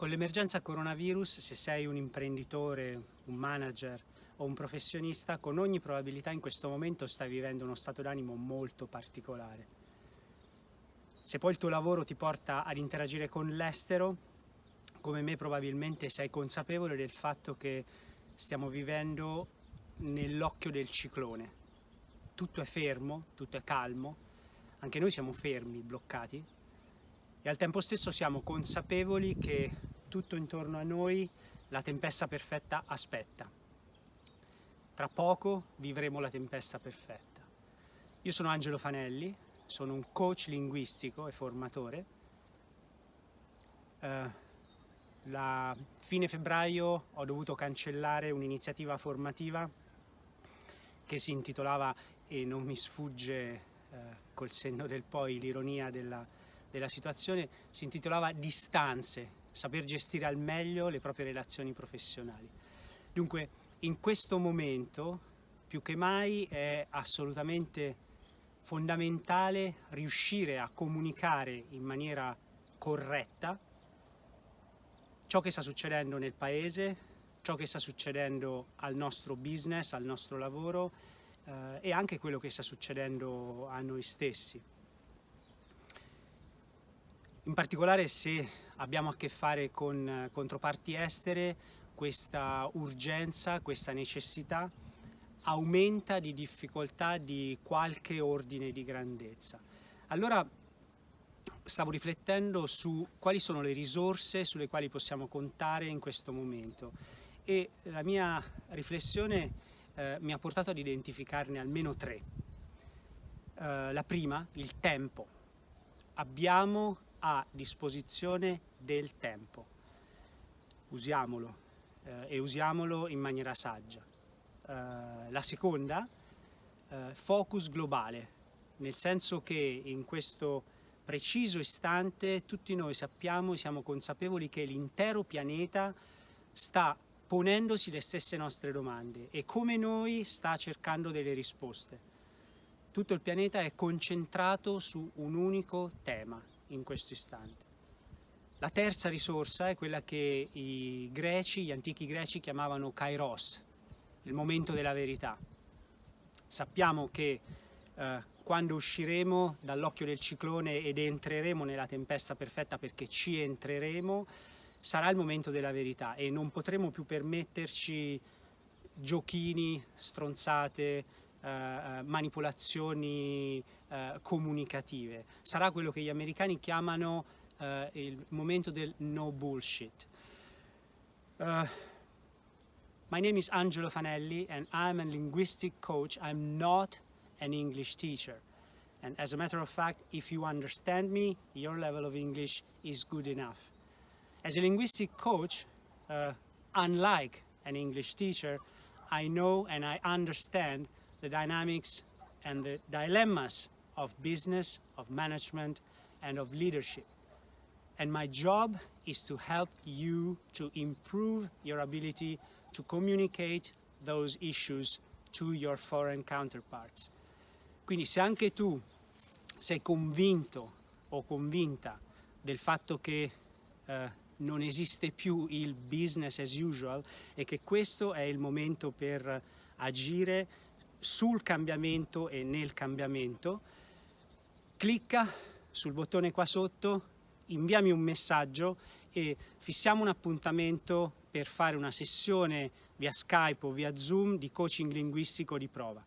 Con l'emergenza coronavirus, se sei un imprenditore, un manager o un professionista, con ogni probabilità in questo momento stai vivendo uno stato d'animo molto particolare. Se poi il tuo lavoro ti porta ad interagire con l'estero, come me probabilmente sei consapevole del fatto che stiamo vivendo nell'occhio del ciclone. Tutto è fermo, tutto è calmo, anche noi siamo fermi, bloccati, e al tempo stesso siamo consapevoli che tutto intorno a noi la tempesta perfetta aspetta. Tra poco vivremo la tempesta perfetta. Io sono Angelo Fanelli, sono un coach linguistico e formatore. Uh, la fine febbraio ho dovuto cancellare un'iniziativa formativa che si intitolava, e non mi sfugge uh, col senno del poi l'ironia della della situazione si intitolava Distanze, saper gestire al meglio le proprie relazioni professionali. Dunque, in questo momento, più che mai, è assolutamente fondamentale riuscire a comunicare in maniera corretta ciò che sta succedendo nel paese, ciò che sta succedendo al nostro business, al nostro lavoro eh, e anche quello che sta succedendo a noi stessi. In particolare se abbiamo a che fare con eh, controparti estere, questa urgenza, questa necessità aumenta di difficoltà di qualche ordine di grandezza. Allora stavo riflettendo su quali sono le risorse sulle quali possiamo contare in questo momento e la mia riflessione eh, mi ha portato ad identificarne almeno tre. Eh, la prima, il tempo. Abbiamo a disposizione del tempo. Usiamolo eh, e usiamolo in maniera saggia. Eh, la seconda, eh, focus globale, nel senso che in questo preciso istante tutti noi sappiamo e siamo consapevoli che l'intero pianeta sta ponendosi le stesse nostre domande e come noi sta cercando delle risposte. Tutto il pianeta è concentrato su un unico tema, in questo istante. La terza risorsa è quella che i greci, gli antichi greci chiamavano kairos, il momento della verità. Sappiamo che eh, quando usciremo dall'occhio del ciclone ed entreremo nella tempesta perfetta perché ci entreremo, sarà il momento della verità e non potremo più permetterci giochini, stronzate, eh, manipolazioni eh, comunicative. Sarà quello che gli americani chiamano eh, il momento del no bullshit. Uh, my name is Angelo Fanelli and I'm a linguistic coach. I'm not an English teacher. And as a matter of fact, if you understand me, your level of English is good enough. As a linguistic coach, uh, unlike an English teacher, I know and I understand the dynamics and the dilemmas of business, of management, and of leadership. And my job is to help you to improve your ability to communicate those issues to your foreign counterparts. Quindi se anche tu sei convinto o convinta del fatto che eh, non esiste più il business as usual e che questo è il momento per agire sul cambiamento e nel cambiamento, clicca sul bottone qua sotto, inviami un messaggio e fissiamo un appuntamento per fare una sessione via Skype o via Zoom di coaching linguistico di prova.